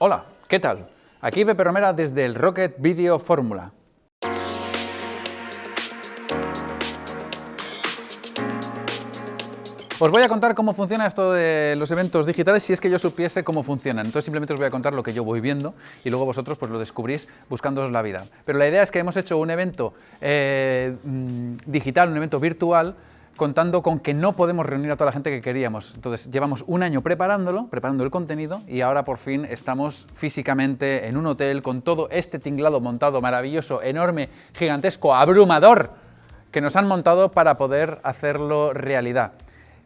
Hola, ¿qué tal? Aquí Pepe Romera desde el Rocket Video Fórmula. Os voy a contar cómo funciona esto de los eventos digitales si es que yo supiese cómo funcionan. Entonces simplemente os voy a contar lo que yo voy viendo y luego vosotros pues lo descubrís buscándoos la vida. Pero la idea es que hemos hecho un evento eh, mm, digital, un evento virtual, contando con que no podemos reunir a toda la gente que queríamos. Entonces, llevamos un año preparándolo, preparando el contenido, y ahora por fin estamos físicamente en un hotel con todo este tinglado montado maravilloso, enorme, gigantesco, abrumador, que nos han montado para poder hacerlo realidad.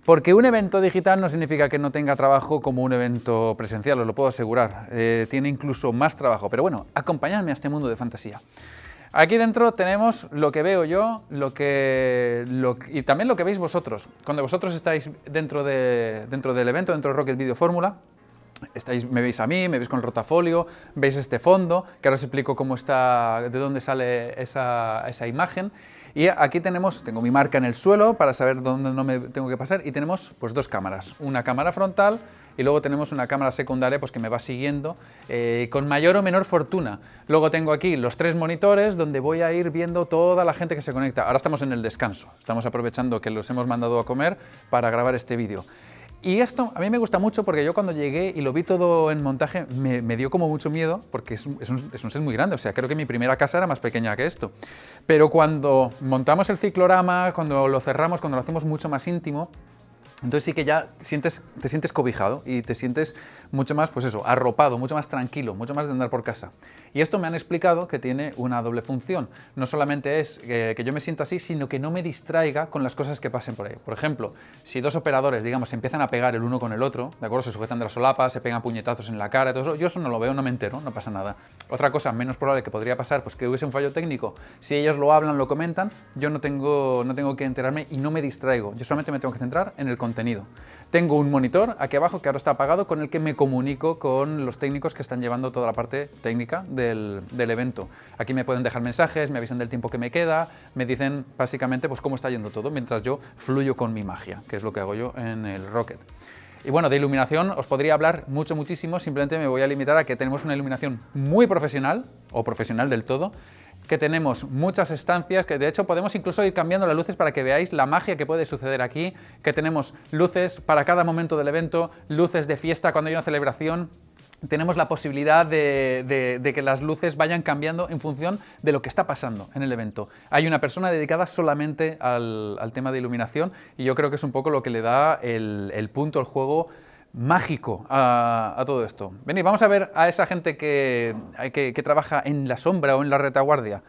Porque un evento digital no significa que no tenga trabajo como un evento presencial, os lo puedo asegurar. Eh, tiene incluso más trabajo. Pero bueno, acompañadme a este mundo de fantasía. Aquí dentro tenemos lo que veo yo lo que, y también lo que veis vosotros. Cuando vosotros estáis dentro, de, dentro del evento, dentro de Rocket Video Fórmula, Estáis, me veis a mí, me veis con el rotafolio, veis este fondo, que ahora os explico cómo está, de dónde sale esa, esa imagen. Y aquí tenemos, tengo mi marca en el suelo para saber dónde no me tengo que pasar y tenemos pues dos cámaras, una cámara frontal y luego tenemos una cámara secundaria pues, que me va siguiendo eh, con mayor o menor fortuna. Luego tengo aquí los tres monitores donde voy a ir viendo toda la gente que se conecta. Ahora estamos en el descanso, estamos aprovechando que los hemos mandado a comer para grabar este vídeo. Y esto a mí me gusta mucho porque yo cuando llegué y lo vi todo en montaje me, dio como mucho miedo porque es un, es, un, es un, set muy grande, o sea, creo que mi primera casa era más pequeña que esto. Pero cuando montamos el ciclorama, cuando lo cerramos, cuando lo hacemos mucho más íntimo, entonces sí que ya te sientes cobijado y te sientes mucho más, pues eso, arropado, mucho más tranquilo, mucho más de andar por casa. Y esto me han explicado que tiene una doble función. No solamente es que, que yo me sienta así, sino que no me distraiga con las cosas que pasen por ahí. Por ejemplo, si dos operadores, digamos, empiezan a pegar el uno con el otro, ¿de acuerdo? Se sujetan de las solapas, se pegan puñetazos en la cara, todo eso, yo eso no lo veo, no me entero, no pasa nada. Otra cosa menos probable que podría pasar, pues que hubiese un fallo técnico, si ellos lo hablan, lo comentan, yo no tengo, no tengo que enterarme y no me distraigo. Yo solamente me tengo que centrar en el contenido. Tengo un monitor aquí abajo que ahora está apagado con el que me comunico con los técnicos que están llevando toda la parte técnica del, evento. Aquí me pueden dejar mensajes, me avisan del tiempo que me queda, me dicen básicamente pues cómo está yendo todo mientras yo fluyo con mi magia, que es lo que hago yo en el Rocket. Y bueno, de iluminación os podría hablar mucho, muchísimo, simplemente me voy a limitar a que tenemos una iluminación muy profesional, o profesional del todo, que tenemos muchas estancias, que de hecho podemos incluso ir cambiando las luces para que veáis la magia que puede suceder aquí, que tenemos luces para cada momento del evento, luces de fiesta cuando hay una celebración, tenemos la posibilidad de, que las luces vayan cambiando en función de lo que está pasando en el evento. Hay una persona dedicada solamente al, tema de iluminación y yo creo que es un poco lo que le da el, el punto al juego mágico a, todo esto. Venid, vamos a ver a esa gente que, trabaja en la sombra o en la retaguardia.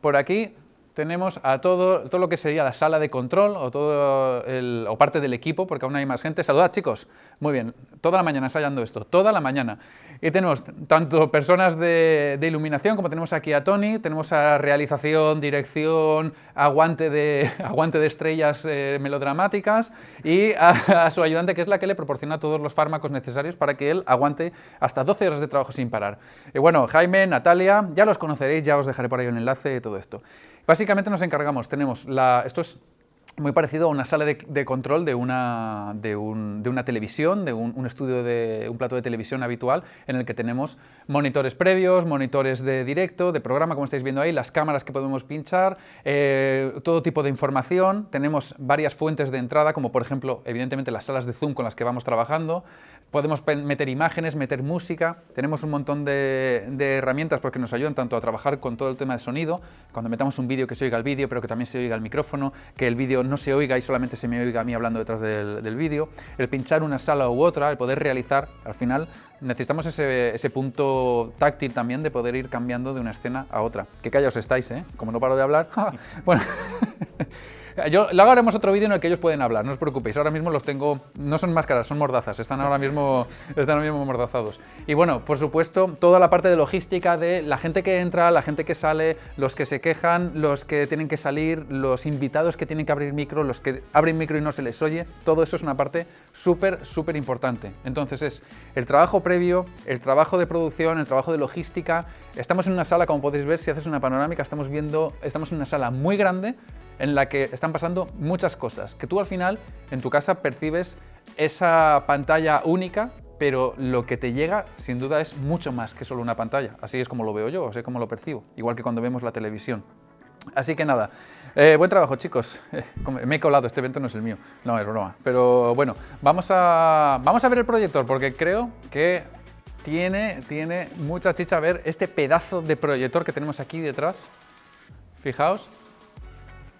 Por aquí tenemos a todo, todo lo que sería la sala de control o, todo o parte del equipo, porque aún hay más gente. Saludad, chicos. Muy bien, toda la mañana ensayando esto, toda la mañana. Y tenemos tanto personas de, de, iluminación, como tenemos aquí a Tony, tenemos a realización, dirección, aguante de, aguante de estrellas eh, melodramáticas y a, a, su ayudante, que es la que le proporciona todos los fármacos necesarios para que él aguante hasta 12 horas de trabajo sin parar. Y bueno, Jaime, Natalia, ya los conoceréis, ya os dejaré por ahí un enlace de todo esto. Básicamente nos encargamos, tenemos la, esto es muy parecido a una sala de, de control de una, de, un, de una, televisión, de un, un, estudio de un plato de televisión habitual, en el que tenemos monitores previos, monitores de directo, de programa, como estáis viendo ahí, las cámaras que podemos pinchar, eh, todo tipo de información, tenemos varias fuentes de entrada, como por ejemplo, evidentemente, las salas de Zoom con las que vamos trabajando, podemos meter imágenes, meter música, tenemos un montón de, de, herramientas porque nos ayudan tanto a trabajar con todo el tema de sonido, cuando metamos un vídeo que se oiga el vídeo, pero que también se oiga el micrófono, que el vídeo no se oiga y solamente se me oiga a mí hablando detrás del, del vídeo, el pinchar una sala u otra, el poder realizar, al final necesitamos ese, ese, punto táctil también de poder ir cambiando de una escena a otra. Que callaos estáis, ¿eh? Como no paro de hablar. bueno, Yo, luego haremos otro vídeo en el que ellos pueden hablar, no os preocupéis. Ahora mismo los tengo, no son máscaras, son mordazas, están ahora mismo, están ahora mismo mordazados. Y bueno, por supuesto, toda la parte de logística de la gente que entra, la gente que sale, los que se quejan, los que tienen que salir, los invitados que tienen que abrir micro, los que abren micro y no se les oye, todo eso es una parte súper, súper importante. Entonces es el trabajo previo, el trabajo de producción, el trabajo de logística. Estamos en una sala, como podéis ver, si haces una panorámica, estamos viendo, estamos en una sala muy grande, en la que están pasando muchas cosas, que tú al final en tu casa percibes esa pantalla única pero lo que te llega, sin duda, es mucho más que solo una pantalla. Así es como lo veo yo, así es como lo percibo, igual que cuando vemos la televisión. Así que nada, eh, buen trabajo chicos, me he colado, este evento no es el mío, no es broma, pero bueno, vamos a, vamos a ver el proyector porque creo que tiene, tiene mucha chicha ver este pedazo de proyector que tenemos aquí detrás, fijaos,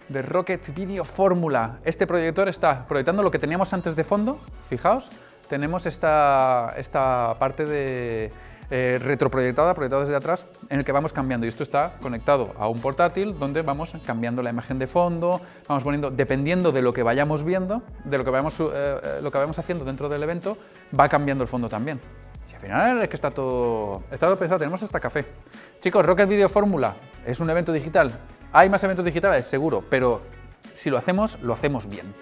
de Rocket Video Fórmula. Este proyector está proyectando lo que teníamos antes de fondo, fijaos, tenemos esta, esta parte de eh, retroproyectada, proyectada desde atrás, en el que vamos cambiando. Y esto está conectado a un portátil donde vamos cambiando la imagen de fondo, vamos poniendo, dependiendo de lo que vayamos viendo, de lo que vayamos, eh, eh, lo que vayamos haciendo dentro del evento, va cambiando el fondo también. Si al final es que está todo, está todo pensado, tenemos hasta café. Chicos, Rocket Video Fórmula es un evento digital. Hay más eventos digitales, seguro, pero si lo hacemos, lo hacemos bien.